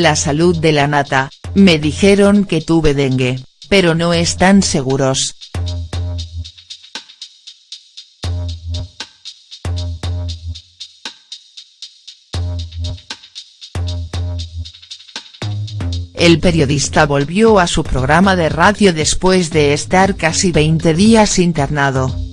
La salud de la nata, me dijeron que tuve dengue, pero no están seguros. El periodista volvió a su programa de radio después de estar casi 20 días internado.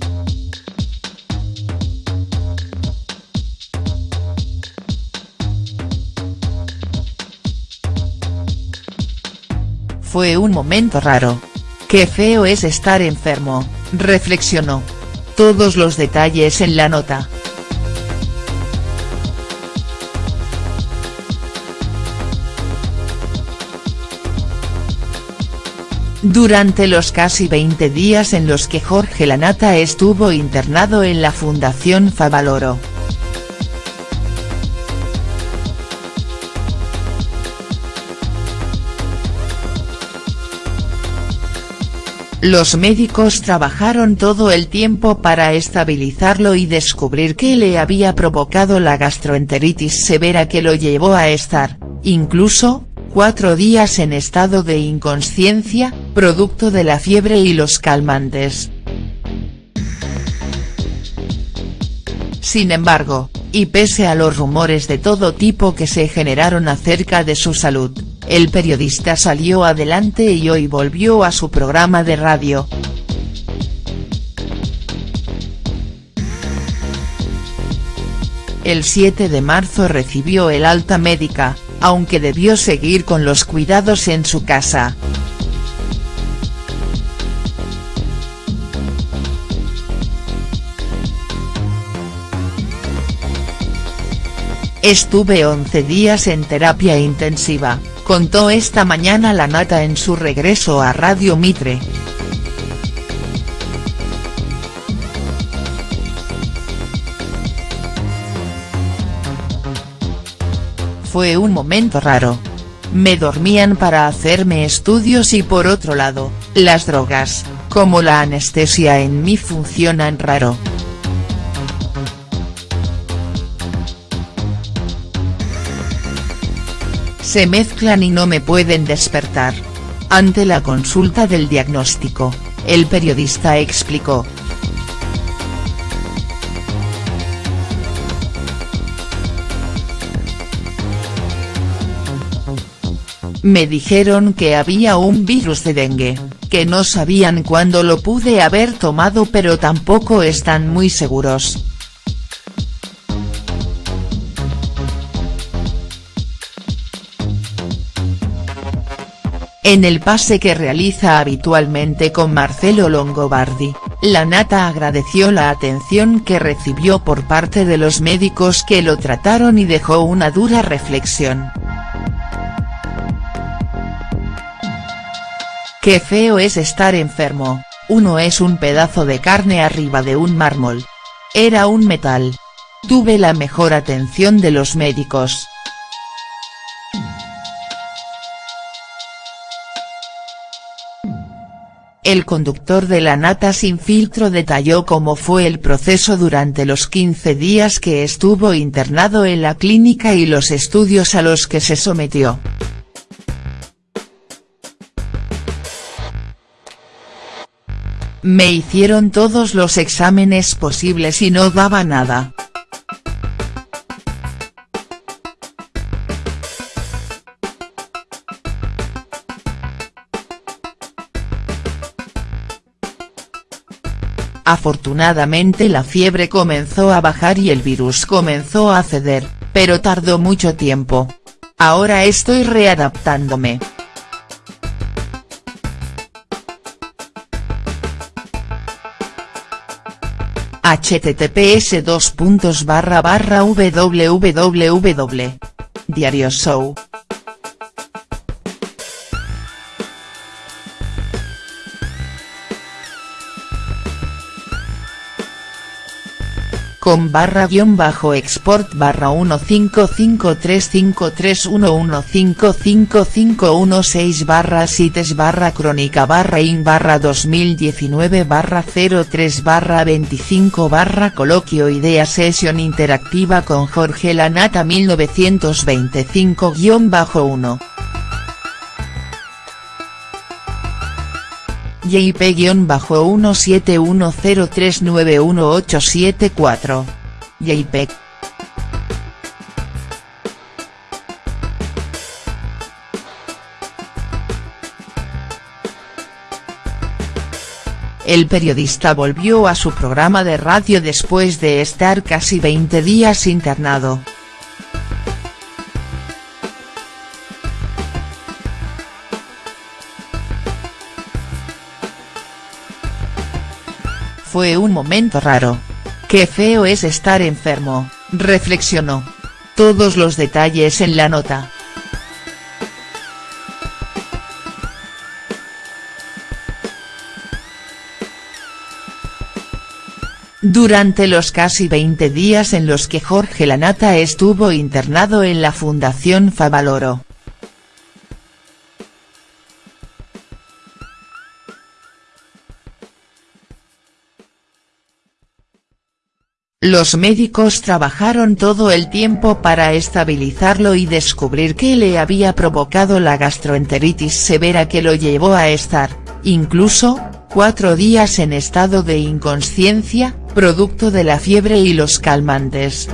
Fue un momento raro. Qué feo es estar enfermo, reflexionó. Todos los detalles en la nota. Durante los casi 20 días en los que Jorge Lanata estuvo internado en la Fundación Favaloro. Los médicos trabajaron todo el tiempo para estabilizarlo y descubrir qué le había provocado la gastroenteritis severa que lo llevó a estar, incluso, cuatro días en estado de inconsciencia, producto de la fiebre y los calmantes. Sin embargo, y pese a los rumores de todo tipo que se generaron acerca de su salud, el periodista salió adelante y hoy volvió a su programa de radio. El 7 de marzo recibió el alta médica, aunque debió seguir con los cuidados en su casa. Estuve 11 días en terapia intensiva, contó esta mañana la nata en su regreso a Radio Mitre. Fue un momento raro. Me dormían para hacerme estudios y por otro lado, las drogas, como la anestesia en mí funcionan raro. Se mezclan y no me pueden despertar. Ante la consulta del diagnóstico, el periodista explicó, Me dijeron que había un virus de dengue, que no sabían cuándo lo pude haber tomado pero tampoco están muy seguros. En el pase que realiza habitualmente con Marcelo Longobardi, la nata agradeció la atención que recibió por parte de los médicos que lo trataron y dejó una dura reflexión. Qué feo es estar enfermo, uno es un pedazo de carne arriba de un mármol. Era un metal. Tuve la mejor atención de los médicos. El conductor de la nata sin filtro detalló cómo fue el proceso durante los 15 días que estuvo internado en la clínica y los estudios a los que se sometió. Me hicieron todos los exámenes posibles y no daba nada. Afortunadamente la fiebre comenzó a bajar y el virus comenzó a ceder, pero tardó mucho tiempo. Ahora estoy readaptándome. https www. Diario Show. Com barra guion bajo export barra 15535311555516 barra sites barra crónica barra in barra 2019 barra 03 barra 25 barra coloquio idea sesión interactiva con Jorge Lanata 1925 guion bajo 1. JP-1710391874. JPEG. El periodista volvió a su programa de radio después de estar casi 20 días internado. Fue un momento raro. Qué feo es estar enfermo, reflexionó. Todos los detalles en la nota. Durante los casi 20 días en los que Jorge Lanata estuvo internado en la Fundación Favaloro. Los médicos trabajaron todo el tiempo para estabilizarlo y descubrir qué le había provocado la gastroenteritis severa que lo llevó a estar, incluso, cuatro días en estado de inconsciencia, producto de la fiebre y los calmantes.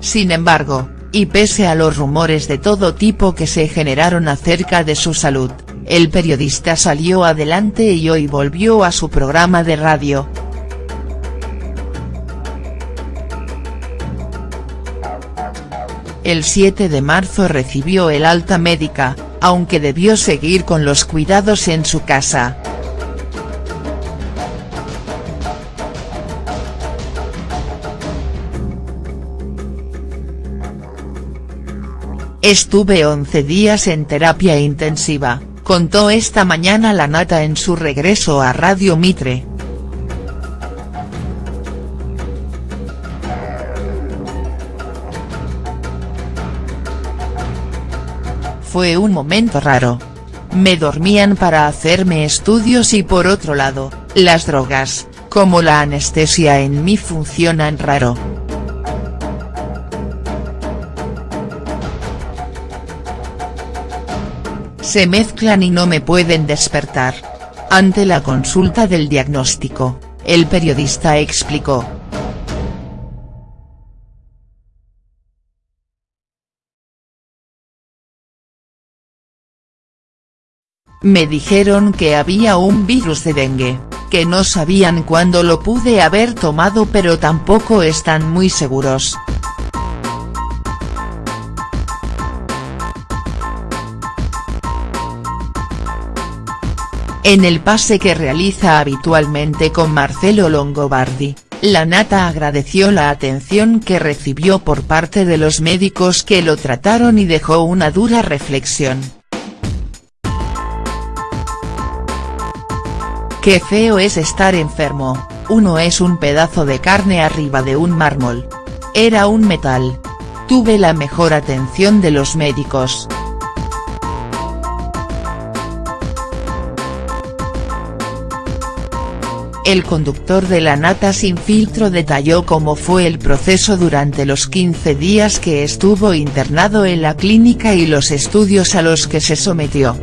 Sin embargo, y pese a los rumores de todo tipo que se generaron acerca de su salud, el periodista salió adelante y hoy volvió a su programa de radio. El 7 de marzo recibió el alta médica, aunque debió seguir con los cuidados en su casa. Estuve 11 días en terapia intensiva, contó esta mañana la nata en su regreso a Radio Mitre. Fue un momento raro. Me dormían para hacerme estudios y por otro lado, las drogas, como la anestesia en mí funcionan raro. Se mezclan y no me pueden despertar. Ante la consulta del diagnóstico, el periodista explicó. Me dijeron que había un virus de dengue, que no sabían cuándo lo pude haber tomado pero tampoco están muy seguros. En el pase que realiza habitualmente con Marcelo Longobardi, la Nata agradeció la atención que recibió por parte de los médicos que lo trataron y dejó una dura reflexión. Qué feo es estar enfermo, uno es un pedazo de carne arriba de un mármol. Era un metal. Tuve la mejor atención de los médicos. El conductor de la nata sin filtro detalló cómo fue el proceso durante los 15 días que estuvo internado en la clínica y los estudios a los que se sometió.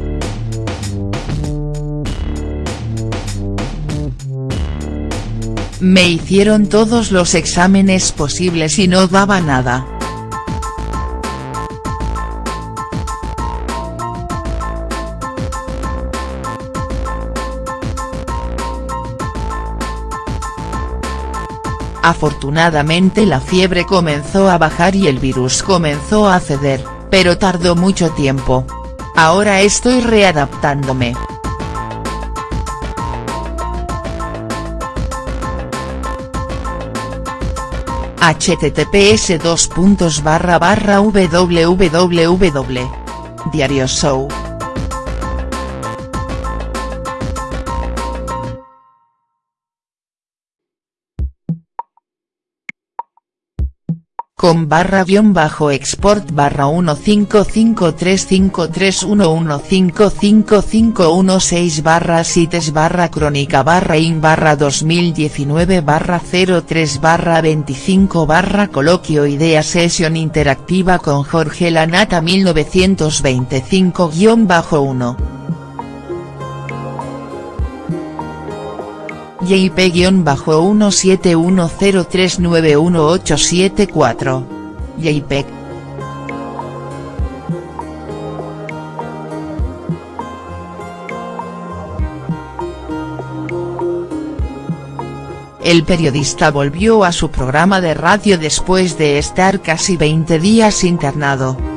Me hicieron todos los exámenes posibles y no daba nada. Afortunadamente la fiebre comenzó a bajar y el virus comenzó a ceder, pero tardó mucho tiempo. Ahora estoy readaptándome. https www. Diario Show com barra guion bajo export barra 1553531155516 barra sites barra crónica barra in barra 2019 barra 03 barra 25 barra coloquio idea sesión interactiva con Jorge Lanata 1925 guion bajo 1. JP-1710391874. JPEG. El periodista volvió a su programa de radio después de estar casi 20 días internado.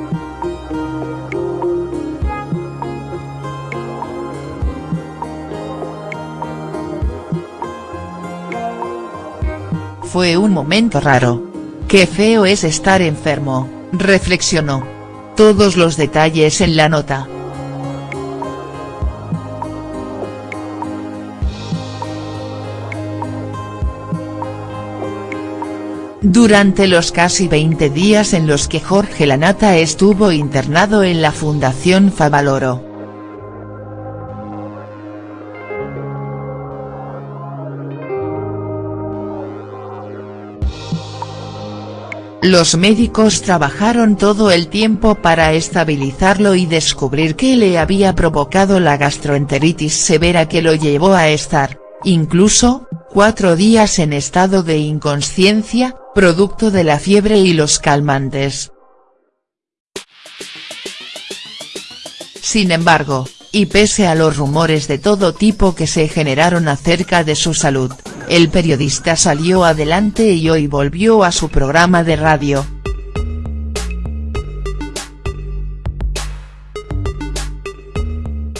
Fue un momento raro. Qué feo es estar enfermo, reflexionó. Todos los detalles en la nota. Durante los casi 20 días en los que Jorge Lanata estuvo internado en la Fundación Favaloro, Los médicos trabajaron todo el tiempo para estabilizarlo y descubrir qué le había provocado la gastroenteritis severa que lo llevó a estar, incluso, cuatro días en estado de inconsciencia, producto de la fiebre y los calmantes. Sin embargo, y pese a los rumores de todo tipo que se generaron acerca de su salud, el periodista salió adelante y hoy volvió a su programa de radio.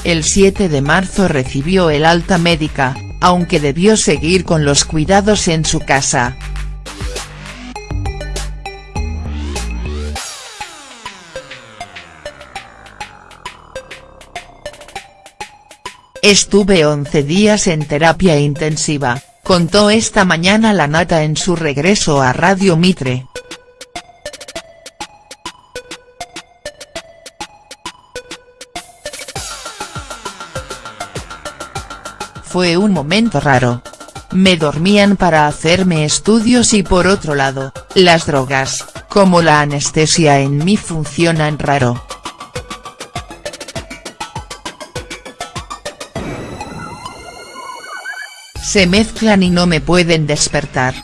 El 7 de marzo recibió el alta médica, aunque debió seguir con los cuidados en su casa. Estuve 11 días en terapia intensiva, contó esta mañana la nata en su regreso a Radio Mitre. Fue un momento raro. Me dormían para hacerme estudios y por otro lado, las drogas, como la anestesia en mí funcionan raro. Se mezclan y no me pueden despertar.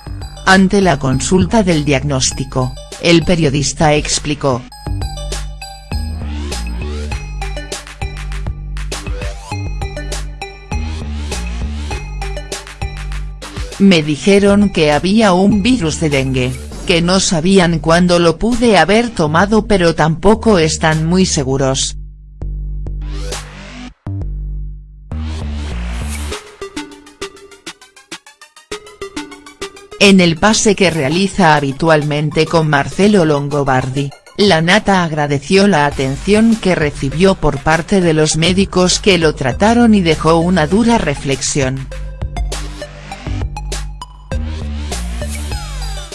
Ante la consulta del diagnóstico, el periodista explicó. Me dijeron que había un virus de dengue, que no sabían cuándo lo pude haber tomado pero tampoco están muy seguros. En el pase que realiza habitualmente con Marcelo Longobardi, la Nata agradeció la atención que recibió por parte de los médicos que lo trataron y dejó una dura reflexión.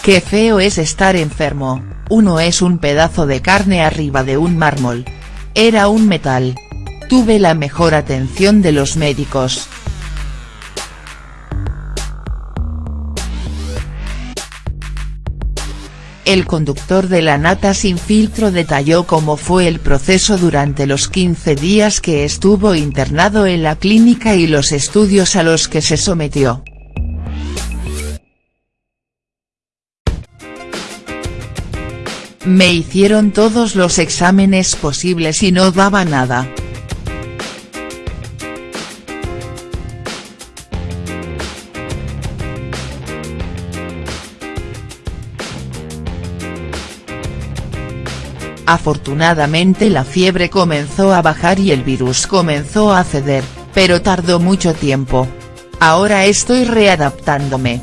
Qué feo es estar enfermo, uno es un pedazo de carne arriba de un mármol. Era un metal. Tuve la mejor atención de los médicos, El conductor de la nata sin filtro detalló cómo fue el proceso durante los 15 días que estuvo internado en la clínica y los estudios a los que se sometió. Me hicieron todos los exámenes posibles y no daba nada. Afortunadamente la fiebre comenzó a bajar y el virus comenzó a ceder, pero tardó mucho tiempo. Ahora estoy readaptándome.